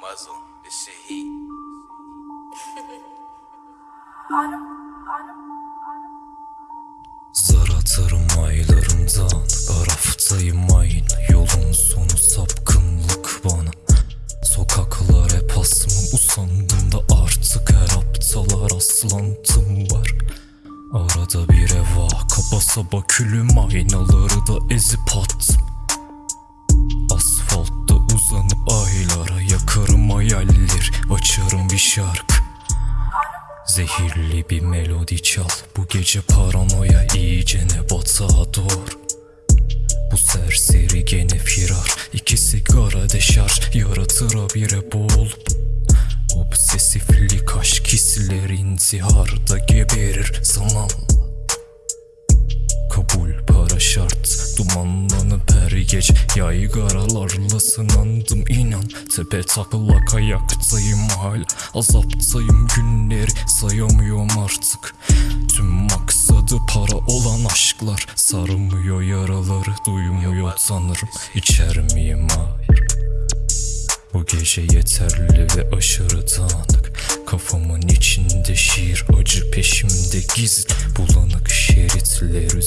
muzzle. This shit heat. Zar atarım aylarımdan Araftayım aynı Yolun sonu sapkınlık bana Sokaklar hep asmım Usandım da artık her aptalar aslantım var Arada bir eva Kaba saba külüm aynaları da ezip attım Açarım bir şarkı. Zehirli bir melodi çal. Bu gece paranoya iyicene batağa doğru Bu serseri gene firar. İki sigara deşarj Yaratır habire boğulup Obsesiflik aşk hisleri intiharda geberir. Zamanla Kabul para şart Dumanlanıp her gece Yaygaralarla sınandım inan. Tepe taklak ayaktayım hala Azaptayım. Günleri sayamıyorum artık. Tüm maksadı para olan aşklar. Sarmıyor yaraları duymuyor tanrım. İçer miyim hayır bu gece yeterli ve aşırı dağınık. Kafamın içinde şiir acı peşimde gizli. Bulanık şeritler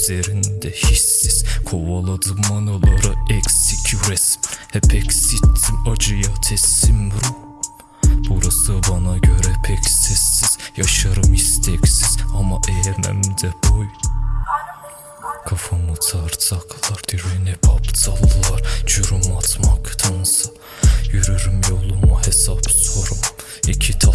üzerinde hissiz. Kovaladım anılara eksik resim Hep eksittim acıya teslim ruh. Burası bana göre pek sessiz. Yaşarım isteksiz ama eğmem de boy. Kafamı tartaklar direnip aptallar. Cürüm atmaktansa Yürürüm yoluma hesap sorum İki tasma